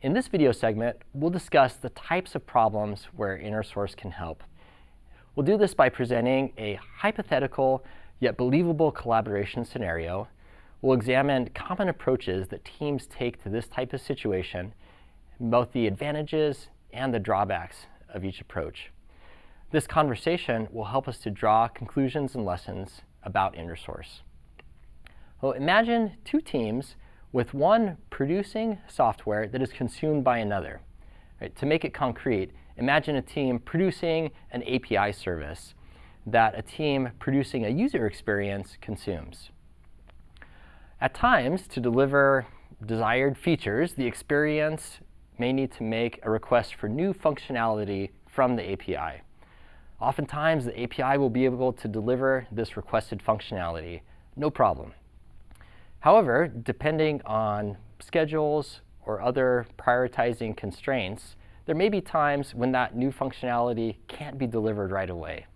In this video segment, we'll discuss the types of problems where InnerSource can help. We'll do this by presenting a hypothetical yet believable collaboration scenario. We'll examine common approaches that teams take to this type of situation, both the advantages and the drawbacks of each approach. This conversation will help us to draw conclusions and lessons about InnerSource. Well, imagine two teams with one producing software that is consumed by another. Right? To make it concrete, imagine a team producing an API service that a team producing a user experience consumes. At times, to deliver desired features, the experience may need to make a request for new functionality from the API. Oftentimes, the API will be able to deliver this requested functionality, no problem. However, depending on schedules or other prioritizing constraints, there may be times when that new functionality can't be delivered right away.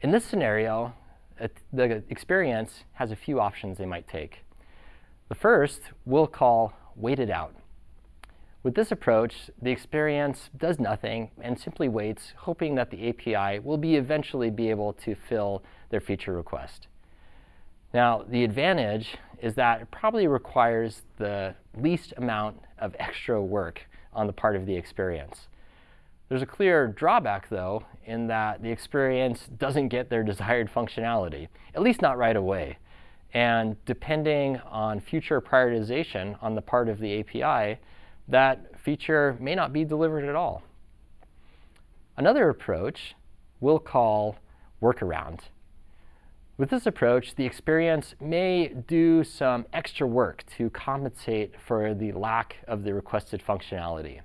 In this scenario, the experience has a few options they might take. The first we'll call wait it out. With this approach, the experience does nothing and simply waits, hoping that the API will be eventually be able to fill their feature request. Now, the advantage is that it probably requires the least amount of extra work on the part of the experience. There's a clear drawback, though, in that the experience doesn't get their desired functionality, at least not right away. And depending on future prioritization on the part of the API, that feature may not be delivered at all. Another approach we'll call workaround. With this approach, the experience may do some extra work to compensate for the lack of the requested functionality.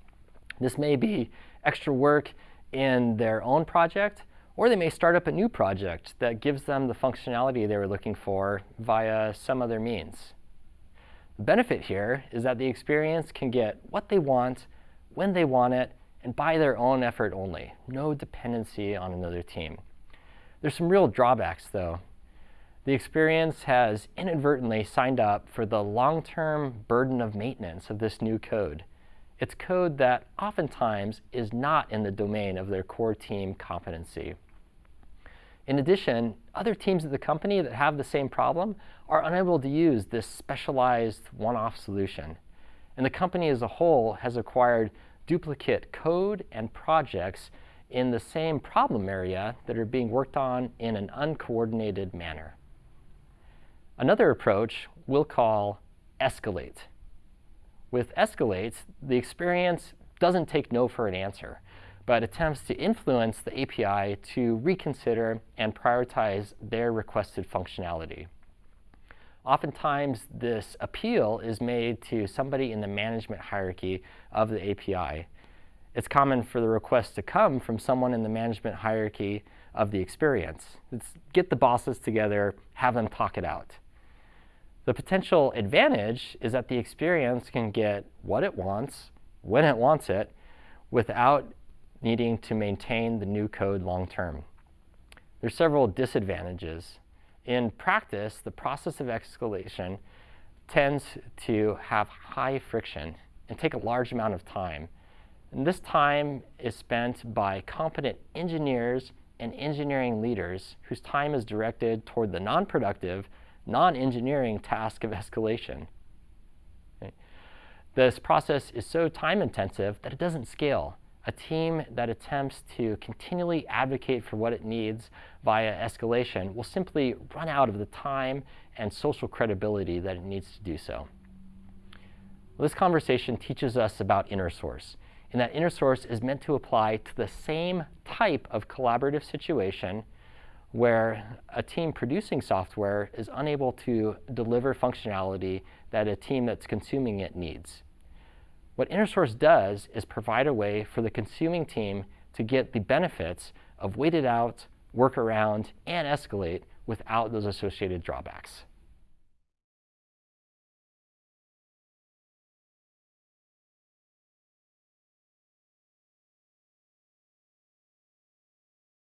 This may be extra work in their own project, or they may start up a new project that gives them the functionality they were looking for via some other means. The benefit here is that the experience can get what they want, when they want it, and by their own effort only. No dependency on another team. There's some real drawbacks, though. The experience has inadvertently signed up for the long-term burden of maintenance of this new code. It's code that oftentimes is not in the domain of their core team competency. In addition, other teams at the company that have the same problem are unable to use this specialized one-off solution. And the company as a whole has acquired duplicate code and projects in the same problem area that are being worked on in an uncoordinated manner. Another approach we'll call escalate. With escalate, the experience doesn't take no for an answer, but attempts to influence the API to reconsider and prioritize their requested functionality. Oftentimes, this appeal is made to somebody in the management hierarchy of the API. It's common for the request to come from someone in the management hierarchy of the experience. It's get the bosses together, have them talk it out. The potential advantage is that the experience can get what it wants, when it wants it, without needing to maintain the new code long term. There's several disadvantages. In practice, the process of escalation tends to have high friction and take a large amount of time. And this time is spent by competent engineers and engineering leaders whose time is directed toward the non-productive non-engineering task of escalation. This process is so time intensive that it doesn't scale. A team that attempts to continually advocate for what it needs via escalation will simply run out of the time and social credibility that it needs to do so. This conversation teaches us about inner source and that inner source is meant to apply to the same type of collaborative situation where a team producing software is unable to deliver functionality that a team that's consuming it needs. What InnerSource does is provide a way for the consuming team to get the benefits of wait it out, work around, and escalate without those associated drawbacks.